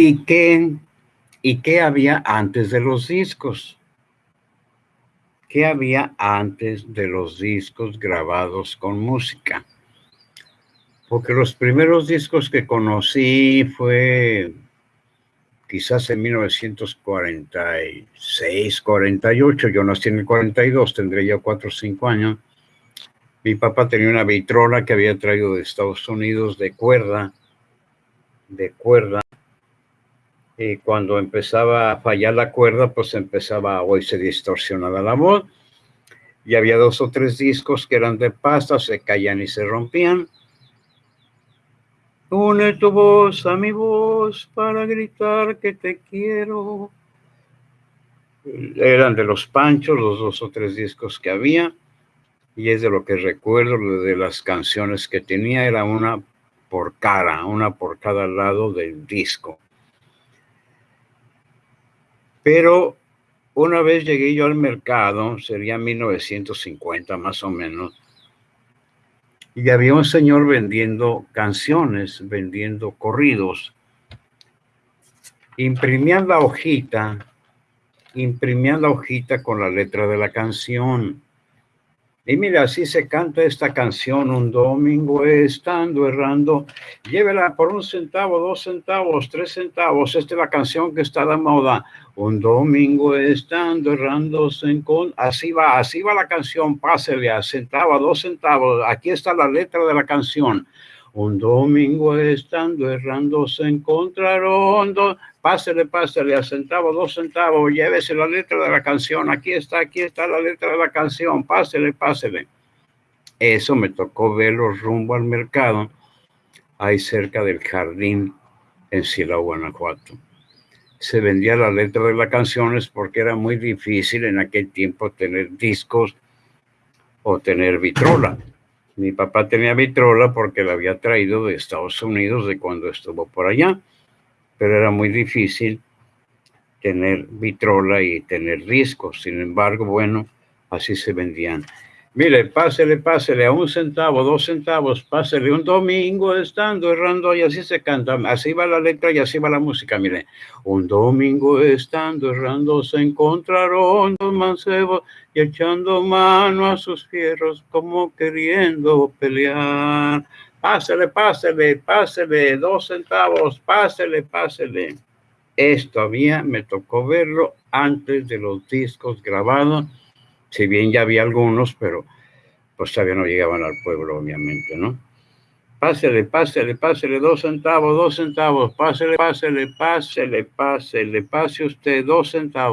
¿Y qué, ¿Y qué había antes de los discos? ¿Qué había antes de los discos grabados con música? Porque los primeros discos que conocí fue quizás en 1946, 48, yo nací en el 42, tendría ya 4 o 5 años. Mi papá tenía una vitrola que había traído de Estados Unidos de cuerda, de cuerda, y cuando empezaba a fallar la cuerda, pues empezaba a se distorsionaba la voz. Y había dos o tres discos que eran de pasta, se caían y se rompían. Une tu voz a mi voz para gritar que te quiero. Eran de los Panchos, los dos o tres discos que había. Y es de lo que recuerdo, de las canciones que tenía, era una por cara, una por cada lado del disco. Pero una vez llegué yo al mercado, sería 1950 más o menos, y había un señor vendiendo canciones, vendiendo corridos. Imprimían la hojita, imprimían la hojita con la letra de la canción. Y mira, así se canta esta canción un domingo estando errando. Llévela por un centavo, dos centavos, tres centavos. Esta es la canción que está de moda. Un domingo estando errando. Así va, así va la canción. Pásele a centavo, dos centavos. Aquí está la letra de la canción. Un domingo estando errando se encontraron dos pásele, pásele, a centavo, dos centavos, llévese la letra de la canción, aquí está, aquí está la letra de la canción, pásele, pásele. Eso me tocó verlo rumbo al mercado, ahí cerca del jardín en Silao, Guanajuato. Se vendía la letra de las canciones porque era muy difícil en aquel tiempo tener discos o tener vitrola. Mi papá tenía vitrola porque la había traído de Estados Unidos de cuando estuvo por allá pero era muy difícil tener vitrola y tener discos. Sin embargo, bueno, así se vendían. Mire, pásele, pásele a un centavo, dos centavos, pásele un domingo estando errando y así se canta. Así va la letra y así va la música. Mire, un domingo estando errando se encontraron dos mancebos y echando mano a sus fierros como queriendo pelear. Pásele, pásele, pásele, dos centavos, pásele, pásele. Esto había, me tocó verlo antes de los discos grabados, si bien ya había algunos, pero pues todavía no llegaban al pueblo, obviamente, ¿no? Pásele, pásele, pásele, dos centavos, dos centavos, pásele, pásele, pásele, pásele, pase usted dos centavos.